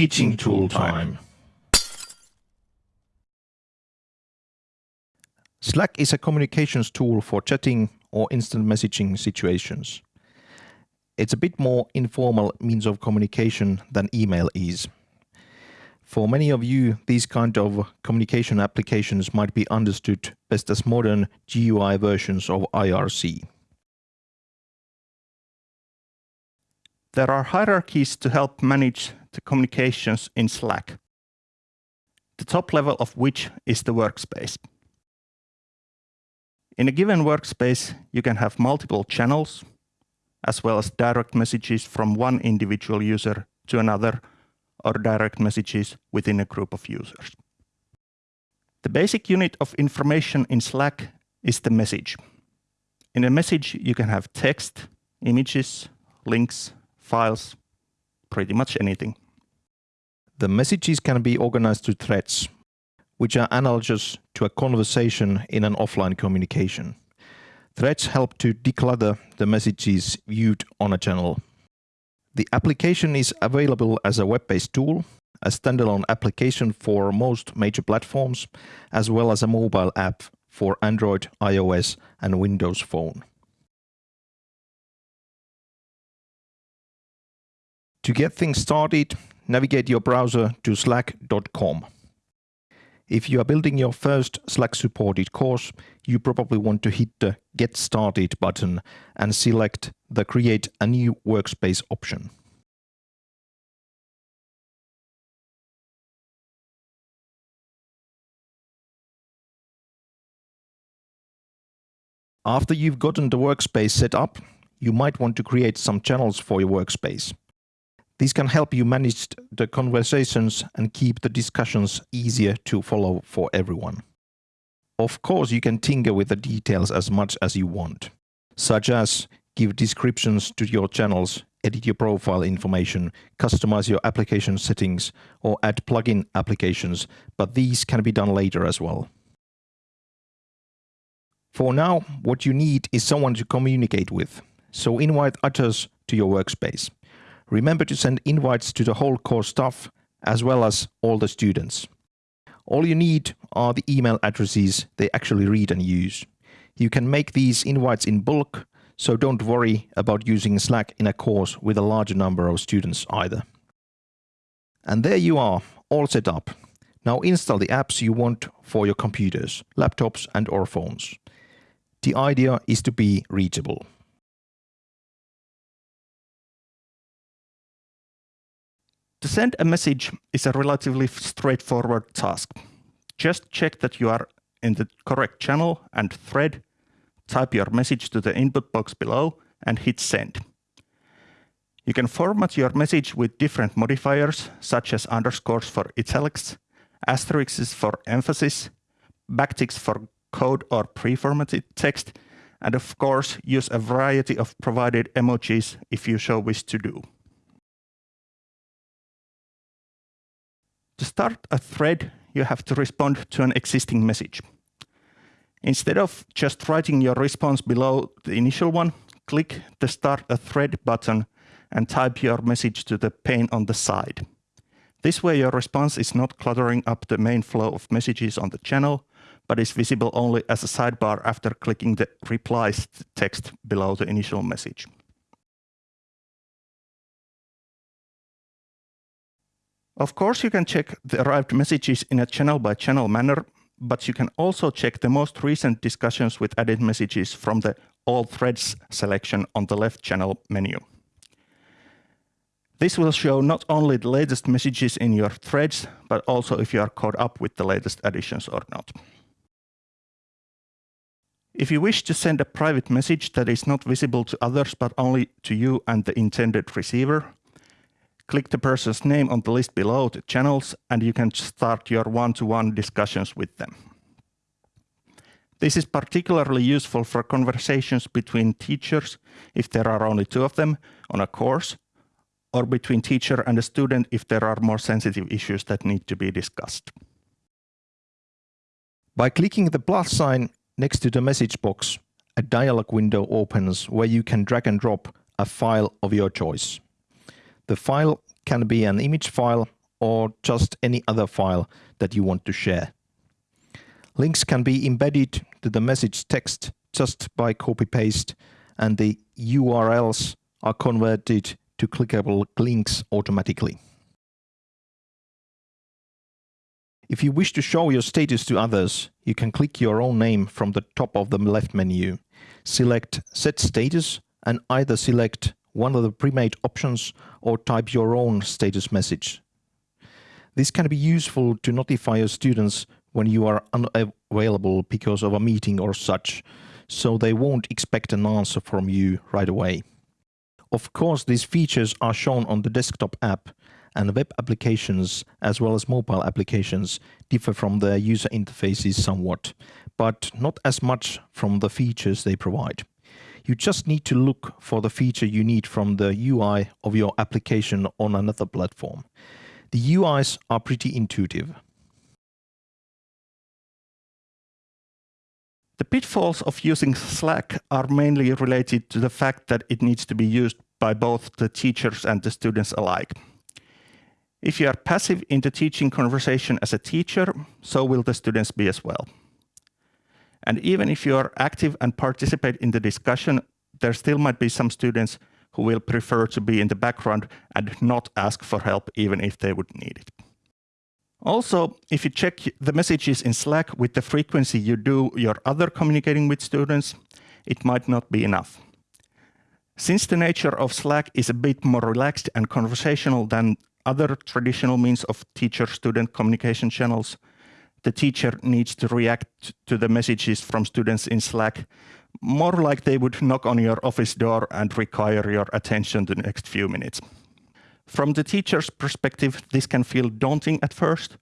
Teaching tool time. Slack is a communications tool for chatting or instant messaging situations. It's a bit more informal means of communication than email is. For many of you, these kind of communication applications might be understood best as modern GUI versions of IRC. There are hierarchies to help manage the communications in Slack, the top level of which is the workspace. In a given workspace, you can have multiple channels, as well as direct messages from one individual user to another, or direct messages within a group of users. The basic unit of information in Slack is the message. In a message, you can have text, images, links, files, pretty much anything. The messages can be organized to threads, which are analogous to a conversation in an offline communication. Threads help to declutter the messages viewed on a channel. The application is available as a web-based tool, a standalone application for most major platforms, as well as a mobile app for Android, iOS and Windows Phone. To get things started, navigate your browser to slack.com. If you are building your first Slack supported course, you probably want to hit the Get Started button and select the Create a new workspace option. After you've gotten the workspace set up, you might want to create some channels for your workspace. These can help you manage the conversations and keep the discussions easier to follow for everyone. Of course, you can tinker with the details as much as you want, such as give descriptions to your channels, edit your profile information, customize your application settings, or add plugin applications, but these can be done later as well. For now, what you need is someone to communicate with, so invite others to your workspace. Remember to send invites to the whole course staff as well as all the students. All you need are the email addresses they actually read and use. You can make these invites in bulk, so don't worry about using Slack in a course with a larger number of students either. And there you are, all set up. Now install the apps you want for your computers, laptops and or phones. The idea is to be reachable. To send a message is a relatively straightforward task. Just check that you are in the correct channel and thread, type your message to the input box below and hit send. You can format your message with different modifiers, such as underscores for italics, asterisks for emphasis, backticks for code or pre-formatted text, and of course use a variety of provided emojis if you so wish to do. To start a thread, you have to respond to an existing message. Instead of just writing your response below the initial one, click the Start a Thread button and type your message to the pane on the side. This way your response is not cluttering up the main flow of messages on the channel, but is visible only as a sidebar after clicking the replies text below the initial message. Of course, you can check the arrived messages in a channel-by-channel -channel manner, but you can also check the most recent discussions with added messages from the All Threads selection on the left channel menu. This will show not only the latest messages in your threads, but also if you are caught up with the latest additions or not. If you wish to send a private message that is not visible to others, but only to you and the intended receiver, click the person's name on the list below the channels and you can start your one-to-one -one discussions with them. This is particularly useful for conversations between teachers, if there are only two of them on a course, or between teacher and a student if there are more sensitive issues that need to be discussed. By clicking the plus sign next to the message box, a dialog window opens where you can drag and drop a file of your choice. The file can be an image file or just any other file that you want to share. Links can be embedded to the message text just by copy paste and the URLs are converted to clickable links automatically. If you wish to show your status to others, you can click your own name from the top of the left menu. Select Set Status and either select one of the pre-made options or type your own status message. This can be useful to notify your students when you are unavailable because of a meeting or such, so they won't expect an answer from you right away. Of course, these features are shown on the desktop app, and web applications as well as mobile applications differ from their user interfaces somewhat, but not as much from the features they provide. You just need to look for the feature you need from the UI of your application on another platform. The UIs are pretty intuitive. The pitfalls of using Slack are mainly related to the fact that it needs to be used by both the teachers and the students alike. If you are passive in the teaching conversation as a teacher, so will the students be as well. And even if you are active and participate in the discussion, there still might be some students who will prefer to be in the background and not ask for help even if they would need it. Also, if you check the messages in Slack with the frequency you do your other communicating with students, it might not be enough. Since the nature of Slack is a bit more relaxed and conversational than other traditional means of teacher-student communication channels, the teacher needs to react to the messages from students in Slack more like they would knock on your office door and require your attention the next few minutes. From the teacher's perspective, this can feel daunting at first,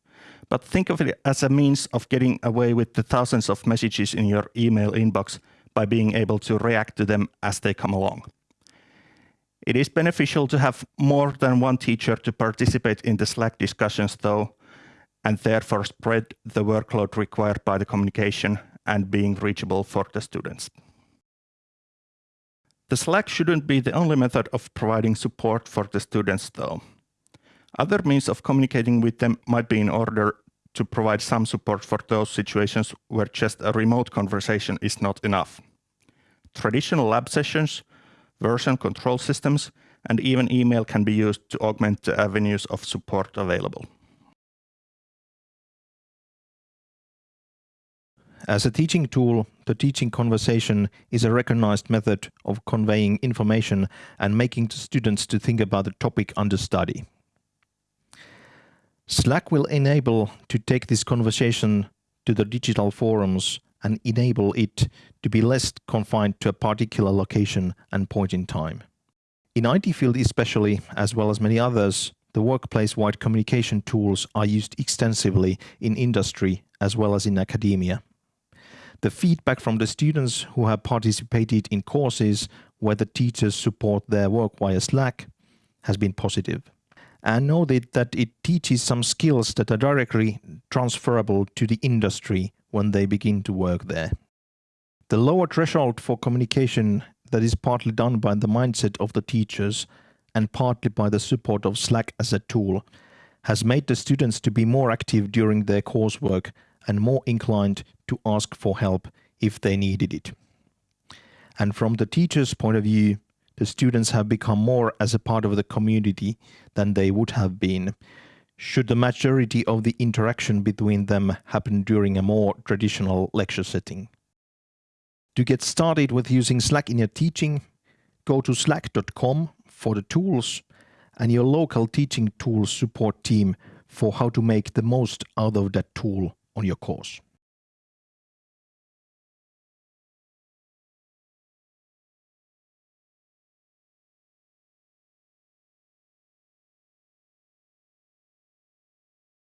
but think of it as a means of getting away with the thousands of messages in your email inbox by being able to react to them as they come along. It is beneficial to have more than one teacher to participate in the Slack discussions though, and therefore spread the workload required by the communication and being reachable for the students. The Slack shouldn't be the only method of providing support for the students though. Other means of communicating with them might be in order to provide some support for those situations where just a remote conversation is not enough. Traditional lab sessions version control systems, and even email can be used to augment the avenues of support available. As a teaching tool, the teaching conversation is a recognized method of conveying information and making students to think about the topic under study. Slack will enable to take this conversation to the digital forums and enable it to be less confined to a particular location and point in time. In IT field especially, as well as many others, the workplace-wide communication tools are used extensively in industry as well as in academia. The feedback from the students who have participated in courses where the teachers support their work via Slack has been positive. And that, that it teaches some skills that are directly transferable to the industry when they begin to work there. The lower threshold for communication that is partly done by the mindset of the teachers and partly by the support of Slack as a tool has made the students to be more active during their coursework and more inclined to ask for help if they needed it. And from the teacher's point of view, the students have become more as a part of the community than they would have been should the majority of the interaction between them happen during a more traditional lecture setting. To get started with using Slack in your teaching, go to slack.com for the tools and your local teaching tools support team for how to make the most out of that tool on your course.